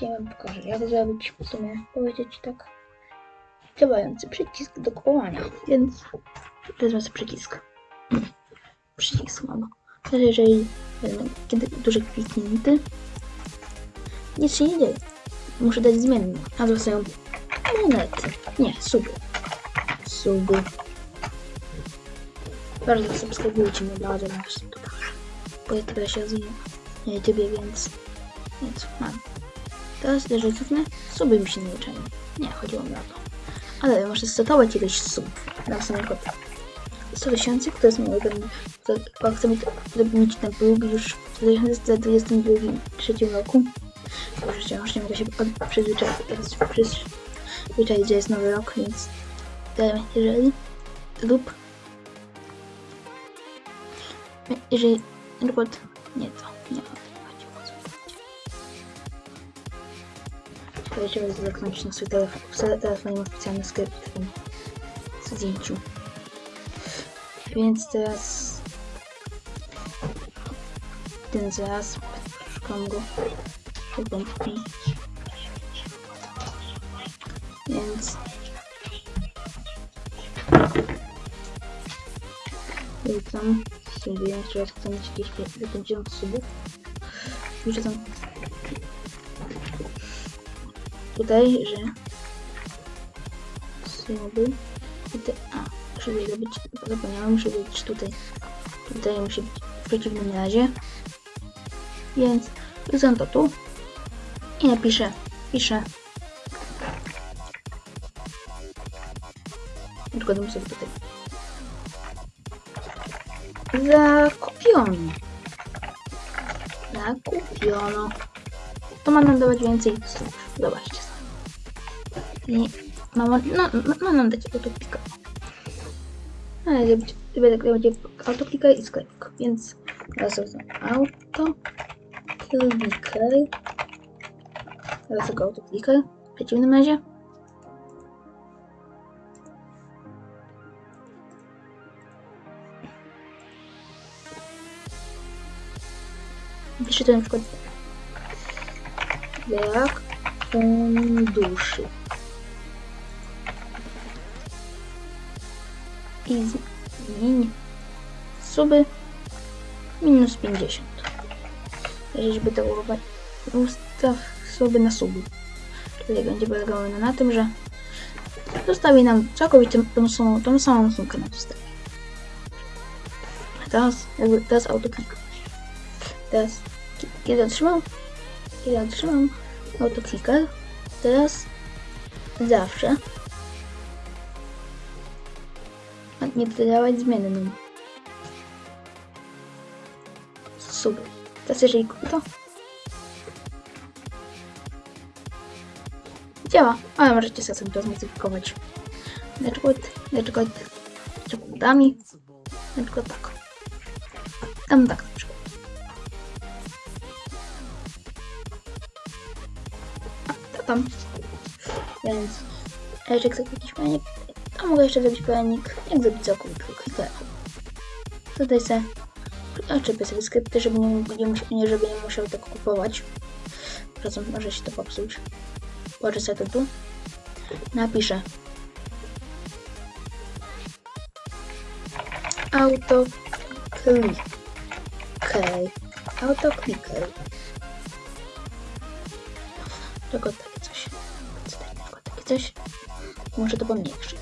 Dzisiaj wam pokażę, jak zrobić w sumie, powiedzieć tak, działający przycisk do kupowania, więc wezmę sobie przycisk. Przycisk mam. Teraz jeżeli będę kiedy duży kliknięty, nic się nie dzieje. Muszę dać zmienny, a są monety. Nie, suby. Suby. Bardzo subskrybujcie mnie bardzo YouTube. Bo ja teraz się rozwijam na YouTubie, więc... Więc mam. Teraz cofnę, suby mi się nie uczają. Nie, chodziło mi o to. Ale muszę setować ilość subów. Na samym kod 100 tysięcy, które są mieć, żeby mieć ten próg już w 2023 roku. Już wciąż nie mogę się przyzwyczaić, przyzwyczaić, że jest nowy rok, więc jeżeli lub jeżeli na przykład nie to, nie to Żeby zamknąć na swój telefon. W telefonie mam specjalny skrypt w tym zdjęciu. Więc teraz ten zaraz szukam go początki. Więc tam sobie raz chcę mieć jakieś 50 subów. Tam tutaj, że tutaj, a żeby zrobić, zapomniałem, muszę być tutaj, tutaj musi być w przeciwnym razie, więc wrzucam to tu. I napiszę, piszę, przykładam sobie tutaj, zakupiono, zakupiono, to ma nam dawać więcej słów, zobaczcie sobie. I mama, no, ma nam dać autopika. Ale zrobić, będę będzie autokliker i sklepik, więc teraz sobie autokliker. Teraz tego autokliker. W przeciwnym razie. Piszę to na przykład jak funduszy. I zmień suby minus 50. Jeżeli to urować, ustaw suby na suby. Tutaj będzie polegało na tym, że zostawi nam całkowicie tą samą, tą samą sumkę na zostawi. Teraz, jakby, teraz autoklik. Teraz, kiedy otrzymam, kiedy otrzymam autokliker, teraz zawsze nie dodawać zmienną. Super. Teraz jeżeli to... Działa, ale możecie sobie to zmodyfikować. Na przykład, na przykład przykładami. Na przykład tak. Tam tak na przykład. A, to tam. Więc, jeżeli chcecie jakiś fajnie a mogę jeszcze zrobić pojanik, jak zrobić całkowity kliker. Tutaj sobie oczepię sobie skrypty, żeby nie, nie, żeby nie musiał tego kupować. Czasem może się to popsuć. Położę sobie to tu. Napiszę. Auto click. Okay. Auto clicker. Tylko takie coś. Tylko takie coś. Muszę to pomniejszyć.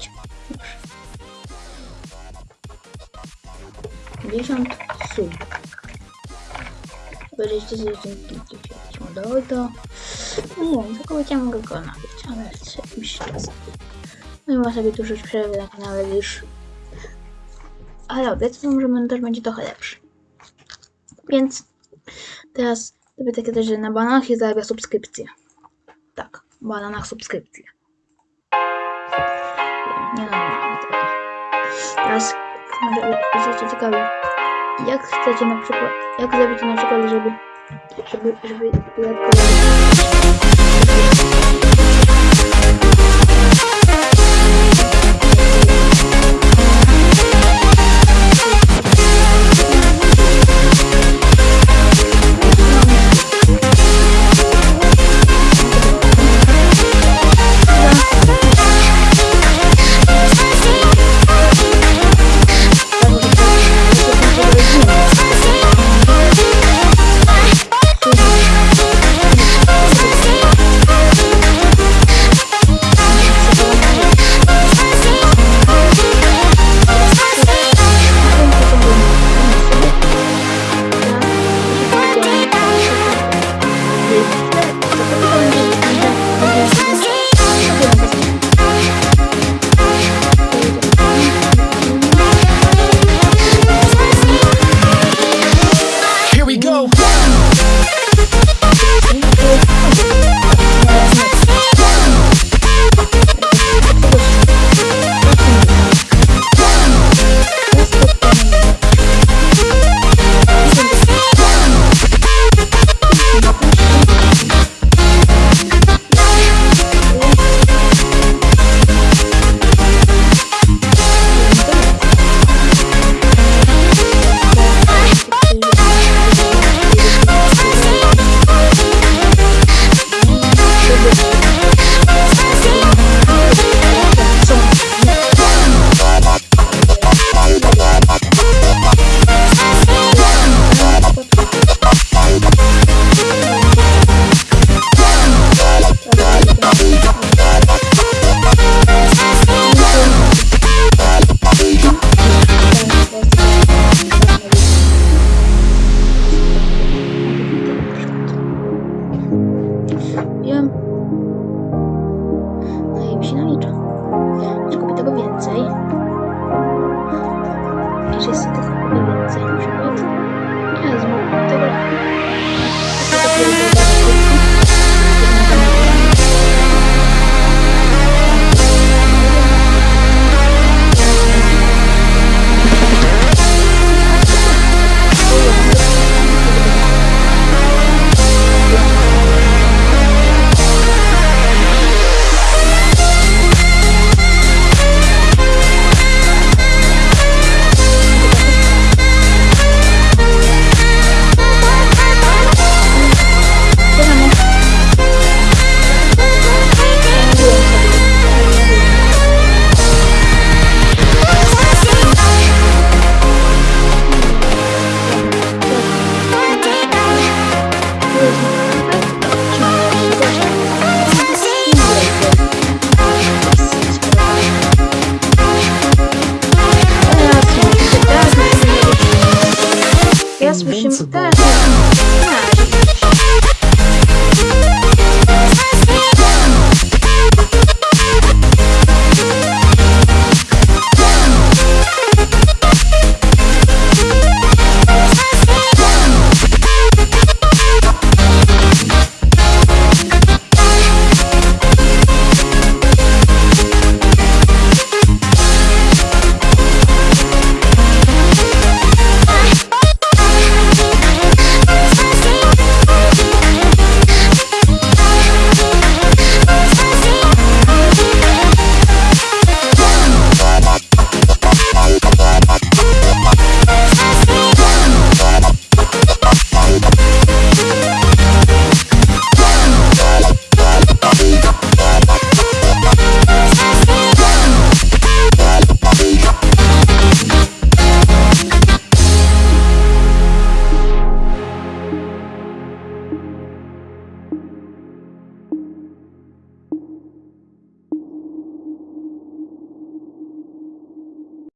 50 sub. 20 modelowy to nie wiem, całkowicie mogę go nabyć, ale z jakimś czasem. No i sobie tu już przerwę na kanale już. Ale obiecuję, że montaż będzie trochę lepszy. Więc teraz robię takie też, że na bananach jest zarabia subskrypcję. Tak, bananach subskrypcję. Nie no, no, Teraz może jesteście ciekawi, jak chcecie na przykład, jak zrobić na przykład, żeby, żeby, żeby